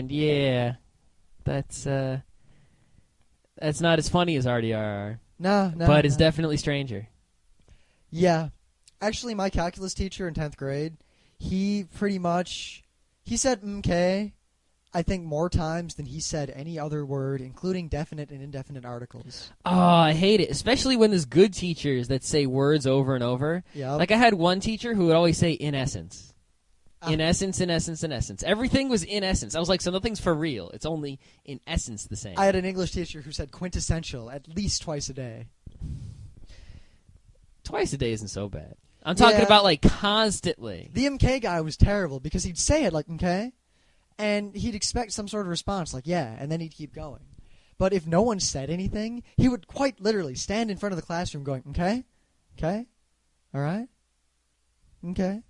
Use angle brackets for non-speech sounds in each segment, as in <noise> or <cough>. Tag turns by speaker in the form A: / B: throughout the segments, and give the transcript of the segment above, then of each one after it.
A: And yeah, that's uh, that's not as funny as RDRR,
B: No, no.
A: but it's definitely stranger.
B: Yeah. Actually, my calculus teacher in 10th grade, he pretty much he said "mk" I think more times than he said any other word, including definite and indefinite articles.
A: Oh, I hate it, especially when there's good teachers that say words over and over.
B: Yeah.
A: Like I had one teacher who would always say "in essence."
B: Ah.
A: In essence, in essence, in essence. Everything was in essence. I was like, so nothing's for real. It's only in essence the same.
B: I had an English teacher who said quintessential at least twice a day.
A: Twice a day isn't so bad. I'm talking
B: Yeah.
A: about like constantly.
B: The MK guy was terrible because he'd say it like MK, and he'd expect some sort of response like yeah, and then he'd keep going. But if no one said anything, he would quite literally stand in front of the classroom going, "Okay, okay, all right, okay,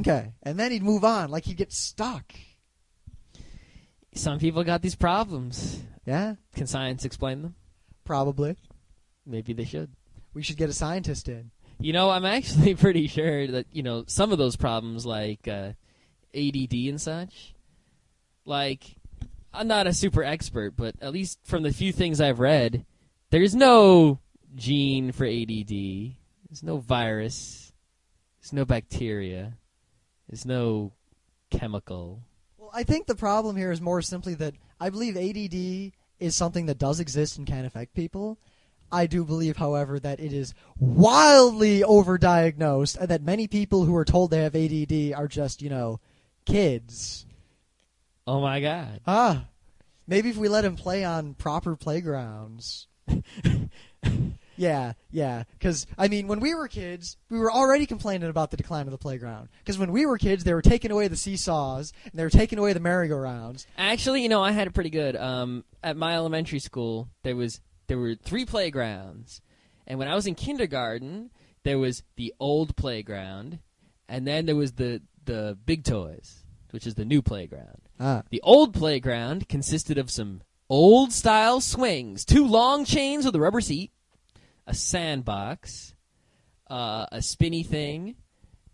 B: okay," and then he'd move on like he'd get stuck.
A: Some people got these problems.
B: Yeah,
A: Can science explain them?
B: probably.
A: Maybe they should.
B: We should get a scientist in.
A: You know, I'm actually <laughs> pretty sure that you know some of those problems, like uh, ADD and such. Like, I'm not a super expert, but at least from the few things I've read, there's no gene for ADD. There's no virus. There's no bacteria. There's no chemical.
B: Well, I think the problem here is more simply that I believe ADD is something that does exist and can affect people. I do believe, however, that it is wildly overdiagnosed and that many people who are told they have ADD are just, you know, kids.
A: Oh my god.
B: Ah. Maybe if we let him play on proper playgrounds. <laughs> yeah, yeah. Because, I mean, when we were kids, we were already complaining about the decline of the playground. Because when we were kids, they were taking away the seesaws and they were taking away the merry-go-rounds.
A: Actually, you know, I had it pretty good. Um, at my elementary school, there was there were three playgrounds, and when I was in kindergarten, there was the old playground, and then there was the the big toys, which is the new playground.
B: Ah.
A: The old playground consisted of some old style swings, two long chains with a rubber seat, a sandbox, uh, a spinny thing,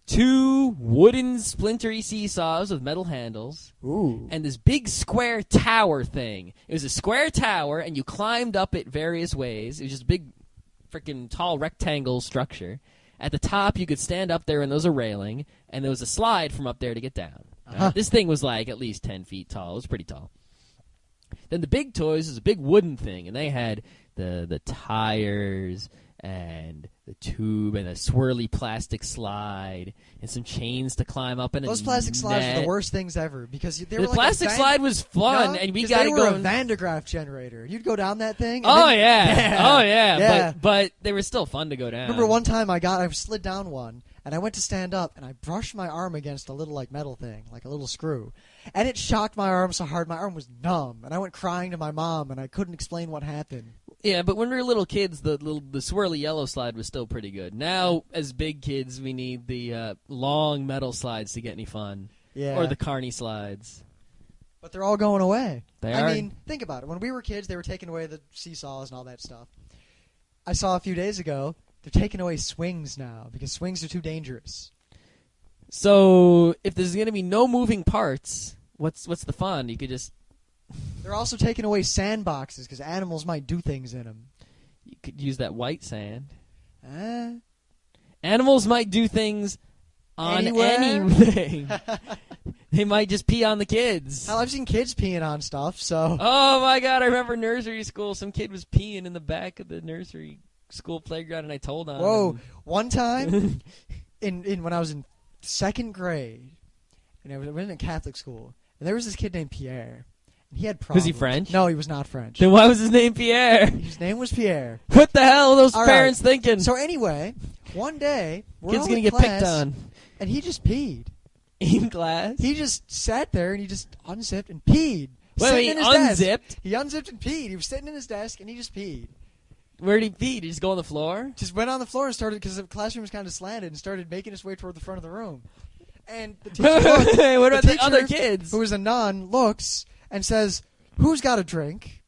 A: two wooden splintery seesaws with metal handles,
B: Ooh.
A: and this big square tower thing. It was a square tower, and you climbed up it various ways. It was just a big, freaking tall rectangle structure. At the top, you could stand up there, and there was a railing, and there was a slide from up there to get down.
B: Uh-huh.
A: This thing was like at least ten feet tall. It was pretty tall. Then the big toys is a big wooden thing, and they had the the tires and the tube and a swirly plastic slide and some chains to climb up and
B: Those plastic slides are
A: net.
B: the worst things ever because they
A: The
B: were like
A: plastic
B: Van-
A: slide was fun,
B: No,
A: and we got
B: were
A: going.
B: a Van de Graaff generator. You'd go down that thing. and
A: oh
B: then-
A: yeah. <laughs>
B: Yeah.
A: oh yeah,
B: Yeah.
A: But but they were still fun to go down.
B: Remember one time I got I slid down one and I went to stand up and I brushed my arm against a little like metal thing, like a little screw. And it shocked my arm so hard my arm was numb and I went crying to my mom and I couldn't explain what happened.
A: Yeah, but when we were little kids, the little the swirly yellow slide was still pretty good. Now, as big kids, we need the uh, long metal slides to get any fun,
B: Yeah.
A: or the carny slides.
B: but they're all going away.
A: They
B: I
A: are.
B: mean, think about it. When we were kids, they were taking away the seesaws and all that stuff. I saw a few days ago they're taking away swings now because swings are too dangerous.
A: So if there's gonna be no moving parts, what's what's the fun? You could just
B: They're also taking away sandboxes because animals might do things in them.
A: you could use that white sand.
B: Eh?
A: Animals might do things on
B: Anywhere?
A: anything. <laughs> they might just pee on the kids.
B: Hell, I've seen kids peeing on stuff, so.
A: Oh my god, I remember nursery school. Some kid was peeing in the back of the nursery school playground and I told on
B: Whoa!
A: him.
B: One time, <laughs> in in when I was in second grade, and I was, I was in a Catholic school, and there was this kid named Pierre, he had problems.
A: Was he French?
B: No, he was not French.
A: Then why was his name Pierre?
B: His name was Pierre.
A: What the hell are those
B: All
A: parents thinking?
B: So anyway, one day, we're
A: Kid's gonna
B: in
A: get
B: class,
A: picked on
B: and he just peed.
A: in class.
B: He just sat there and he just unzipped and peed.
A: Wait,
B: in his desk.
A: unzipped?
B: He unzipped and peed. He was sitting in his desk and he just peed.
A: Where'd he pee? Did he just go on the floor?
B: just went on the floor and started because the classroom was kind of slanted and started making his way toward the front of the room. And the <laughs> teacher, looked,
A: what about the,
B: teacher,
A: other kids?
B: who is a nun, looks and says, "Who's got a drink?"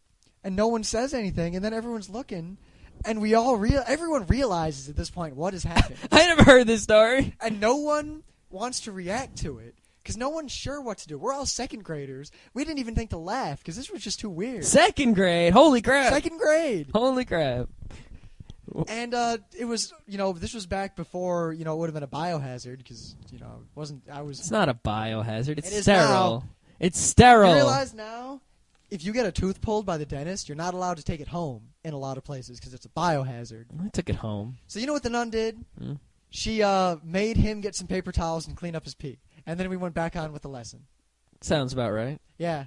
B: And no one says anything, and then everyone's looking, and we all real everyone realizes at this point what has happened, <laughs>
A: I never heard this story.
B: and no one wants to react to it because no one's sure what to do. We're all second graders. We didn't even think to laugh because this was just too weird.
A: Second grade. Holy crap.
B: Second grade.
A: Holy crap.
B: And uh, it was, you know, this was back before, you know, it would have been a biohazard because, you know, it wasn't. I was.
A: It's not a biohazard. It's
B: It
A: sterile.
B: now.
A: It's sterile.
B: You realize now, if you get a tooth pulled by the dentist, you're not allowed to take it home in a lot of places because it's a biohazard.
A: I took it home.
B: So you know what the nun did?
A: Hmm.
B: She uh, made him get some paper towels and clean up his pee, and then we went back on with the lesson.
A: Sounds about right.
B: Yeah,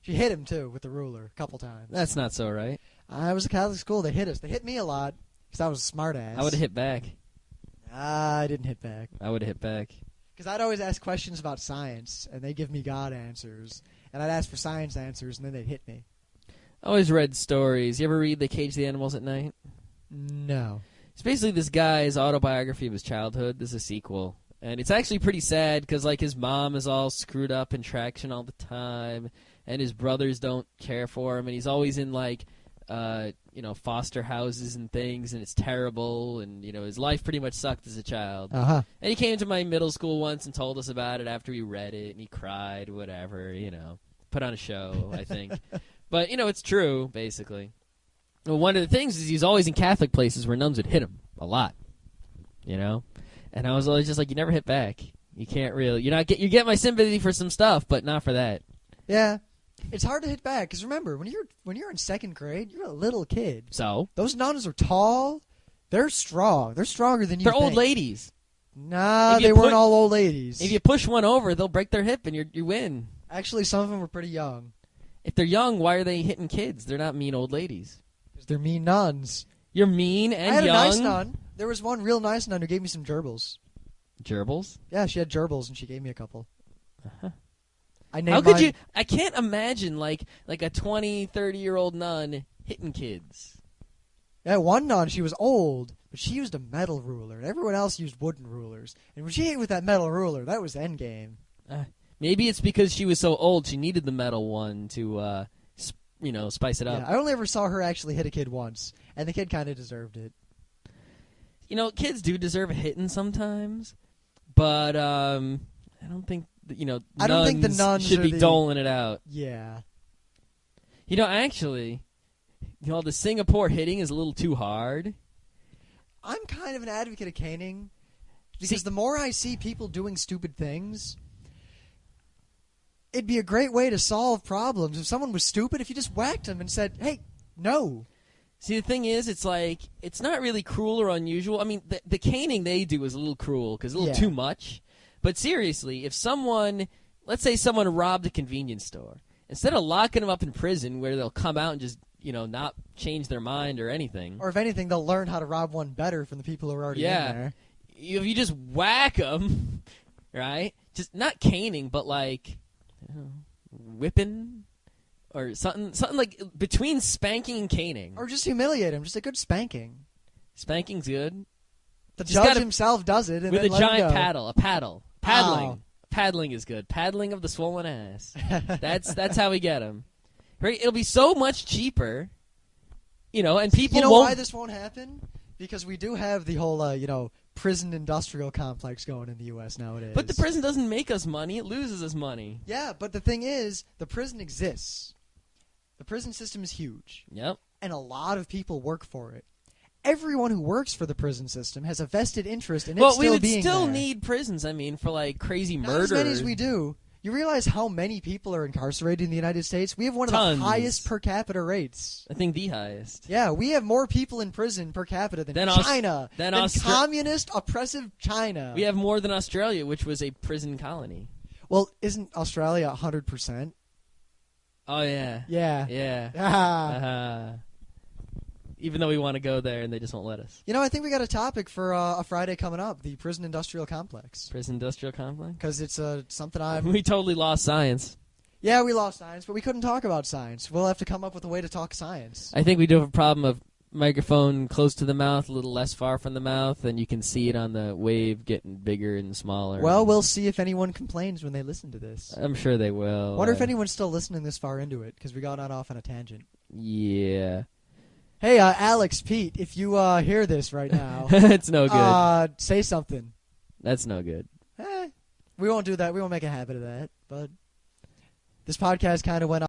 B: she hit him too with the ruler a couple times.
A: That's not so right.
B: I was a Catholic school. They hit us. They hit me a lot because I was a smart ass.
A: I would have hit back.
B: I didn't hit back
A: I would have hit back.
B: Because I'd always ask questions about science, and they give me God answers, and I'd ask for science answers, and then they'd hit me.
A: I always read stories. You ever read They Cage the Animals at Night?
B: No.
A: It's basically this guy's autobiography of his childhood. This is a sequel. And it's actually pretty sad because, like, his mom is all screwed up in traction all the time, and his brothers don't care for him, and he's always in, like, uh, you know, foster houses and things, and it's terrible, and, you know, his life pretty much sucked as a child.
B: Uh huh.
A: And he came to my middle school once and told us about it after we read it, and he cried, whatever, you know. Put on a show, I think. <laughs> but, you know, it's true, basically. Well, one of the things is he's always in Catholic places where nuns would hit him a lot, you know? And I was always just like, you never hit back. You can't really, you're not get, you get my sympathy for some stuff, but not for that.
B: Yeah. It's hard to hit back because remember when you're when you're in second grade, you're a little kid.
A: So,
B: Those nuns are tall. They're strong. They're stronger than you.
A: they're old ladies.
B: Nah, they weren't all old ladies.
A: If you push one over, they'll break their hip and you you win.
B: Actually, some of them were pretty young
A: If they're young, why are they hitting kids? They're not mean old ladies.
B: because they're mean nuns.
A: You're mean and
B: I had
A: young.
B: a nice nun. There was one real nice nun who gave me some gerbils.
A: Gerbils.
B: Yeah, she had gerbils and she gave me a couple.
A: Uh-huh.
B: I named
A: How could
B: mine-
A: you? I can't imagine like like a 20, 30 year old nun hitting kids.
B: Yeah, one nun, she was old, but she used a metal ruler, and everyone else used wooden rulers. And when she hit with that metal ruler, that was endgame.
A: Maybe it's because she was so old she needed the metal one to, uh, sp- you know, spice it
B: Yeah,
A: up.
B: I only ever saw her actually hit a kid once, and the kid kind of deserved it.
A: You know, kids do deserve a hitting sometimes, but um, I don't think that, you know.
B: I don't think the nuns
A: should be
B: the-
A: doling it out.
B: Yeah.
A: You know, actually, you know, the Singapore hitting is a little too hard.
B: I'm kind of an advocate of caning because
A: See-
B: the more I see people doing stupid things, it'd be a great way to solve problems. If someone was stupid, if you just whacked them and said, "Hey, no,"
A: See, the thing is, it's like it's not really cruel or unusual. I mean, the, the caning they do is a little cruel because a little
B: Yeah.
A: too much. But seriously, if someone, let's say someone robbed a convenience store, instead of locking them up in prison where they'll come out and just you know not change their mind or anything,
B: or if anything, they'll learn how to rob one better from the people who are already
A: Yeah.
B: in there.
A: if you just whack them, <laughs> right? Just not caning, but like know, whipping or something, something like between spanking and caning.
B: Or just humiliate them, just a good spanking.
A: Spanking's good.
B: The
A: Just
B: judge
A: gotta-
B: himself does it, and
A: with a giant paddle, a paddle, paddling.
B: Wow.
A: Paddling is good. Paddling of the swollen ass. <laughs> That's that's how we get him. Right? It'll be so much cheaper, you know, and people
B: you know
A: won't.
B: why this won't happen? Because we do have the whole, uh, you know, prison industrial complex going in the U.S. nowadays.
A: but the prison doesn't make us money; it loses us money.
B: Yeah, but the thing is, the prison exists. The prison system is huge,
A: Yep.
B: and a lot of people work for it. Everyone who works for the prison system has a vested interest in it
A: well,
B: still
A: we would
B: being
A: still
B: there.
A: need prisons. I mean, for like crazy
B: Not
A: murder.
B: as many as we do. You realize how many people are incarcerated in the United States? We have one of
A: Tons.
B: the highest per capita rates.
A: I think the highest.
B: Yeah, we have more people in prison per capita than
A: Than
B: China,
A: than
B: than
A: Austra-
B: communist oppressive China.
A: We have more than Australia, which was a prison colony.
B: well, isn't Australia hundred percent?
A: Oh yeah.
B: Yeah.
A: Yeah. <laughs>
B: Ah.
A: Uh-huh. Even though we want to go there and they just won't let us.
B: You know, I think we got a topic for uh, a Friday coming up: the prison industrial complex,
A: Prison industrial complex.
B: because it's uh, something I'm. <laughs>
A: We totally lost science.
B: Yeah, we lost science, but we couldn't talk about science. We'll have to come up with a way to talk science.
A: I think we do have a problem of microphone close to the mouth, a little less far from the mouth, and you can see it on the wave getting bigger and smaller.
B: Well, we'll see if anyone complains when they listen to this.
A: I'm sure they will.
B: Wonder if
A: Uh,
B: anyone's still listening this far into it because we got on off on a tangent.
A: Yeah.
B: Hey, uh, Alex, Pete, if you uh, hear this right now, <laughs>
A: it's no good.
B: uh, say something.
A: That's no good.
B: Eh, we won't do that. We won't make a habit of that. But this podcast kind of went